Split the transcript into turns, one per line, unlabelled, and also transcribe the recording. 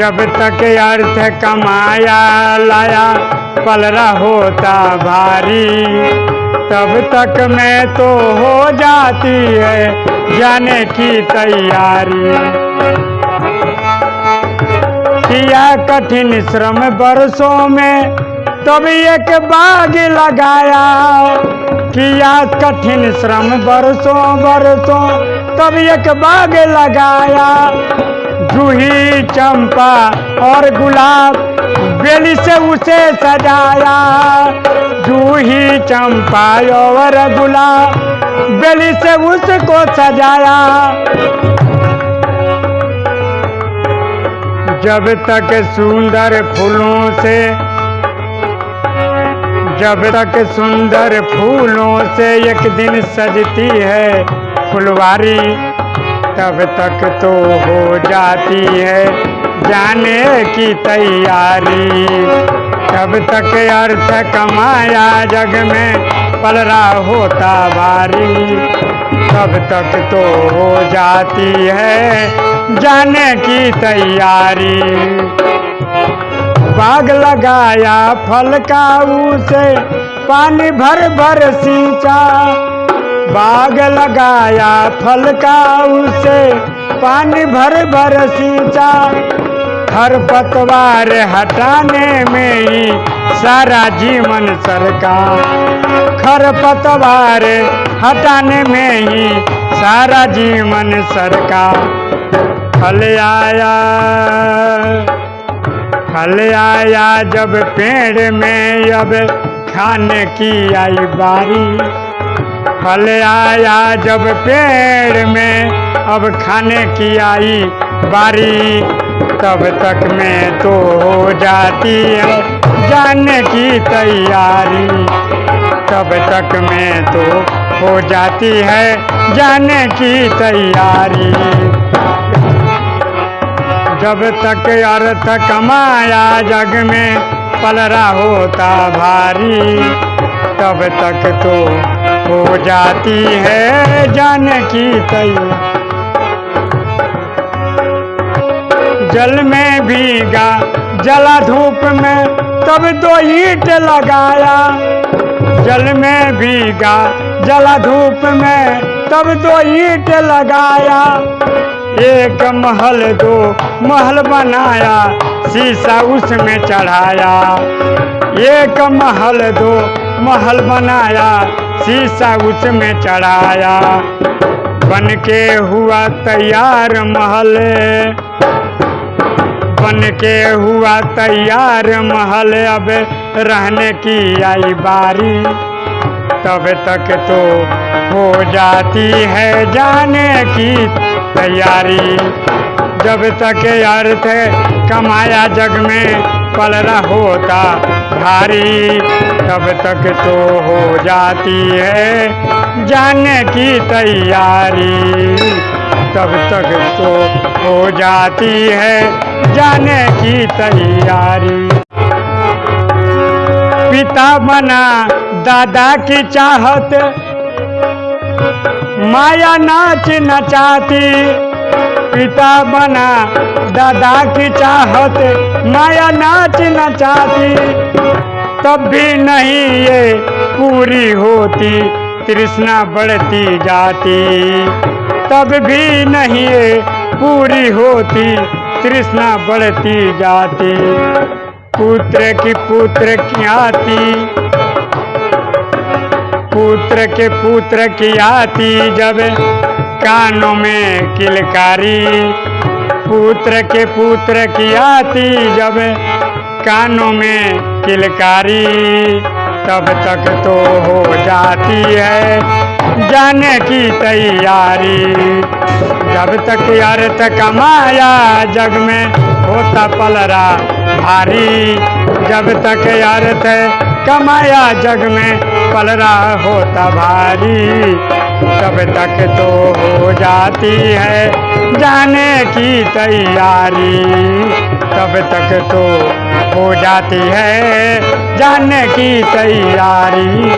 जब तक अर्थ कमाया लाया पलरा होता भारी। तब तक मैं तो हो जाती है जाने की तैयारी। किया कठिन श्रम बरसों में तब एक बाग लगाया। किया कठिन श्रम बरसों बरसों तब एक बाग लगाया। जूही चंपा और गुलाब बेली से उसे सजाया। जूही चंपा और गुलाब बेली से उसको सजाया। जब तक सुंदर फूलों से जब तक सुंदर फूलों से एक दिन सजती है फुलवारी। तब तक तो हो जाती है जाने की तैयारी। तब तक अर्थ कमाया जग में पलरा होता भारी तब तक तो हो जाती है जाने की तैयारी। बाग लगाया फल का उसे, पानी भर भर सींचा। बाग लगाया फल का उसे, पानी भर भर सींचा। खर पतवार हटाने में ही सारा जीवन सरका। खर पतवार हटाने में ही सारा जीवन सरका। फल आया फल आया जब पेड़ में अब खाने की आई बारी। फल आया जब पेड़ में, अब खाने की आई बारी। तब तक में तो हो जाती है जाने की तैयारी। तब तक में तो हो जाती है जाने की तैयारी। जब तक अर्थ कमाया जग में, पलरा होता भारी। तब तक तो हो जाती है जाने की तैयारी। जल में भीगा, जला धूप में, तब दो ईट लगाया। जल में भीगा, जला धूप में, तब दो ईट लगाया। एक महल दो महल बनाया, शीशा उसमें चढ़ाया। एक महल दो महल बनाया शीशा उसमें चढ़ाया। बन के हुआ तैयार महल। बन के हुआ तैयार महल। अब रहने की आई बारी। तब तक तो हो जाती है जाने की तैयारी। जब तक अर्थ कमाया जग में पलरा होता भारी, तब तक तो हो जाती है जाने की तैयारी। तब तक तो हो जाती है जाने की तैयारी। पिता बना दादा की चाहत, माया नाच नचाती पिता बना, दादा की चाहत, माया नाच नचाती तब भी नहीं ये पूरी होती, तृष्णा बढ़ती जाती। तब भी नहीं ये पूरी होती, तृष्णा बढ़ती जाती। पुत्र की पुत्र की आती, पुत्र के पुत्र की आती जब कानों में किलकारी। पुत्र के पुत्र की आती जब कानों में किलकारी, तब तक तो हो जाती है जाने की तैयारी। जब तक अर्थ कमाया जग में होता पलरा भारी, जब तक अर्थ कमाया जग में पलरा होता भारी तब तक तो हो जाती है जाने की तैयारी। तब तक तो हो जाती है जाने की तैयारी।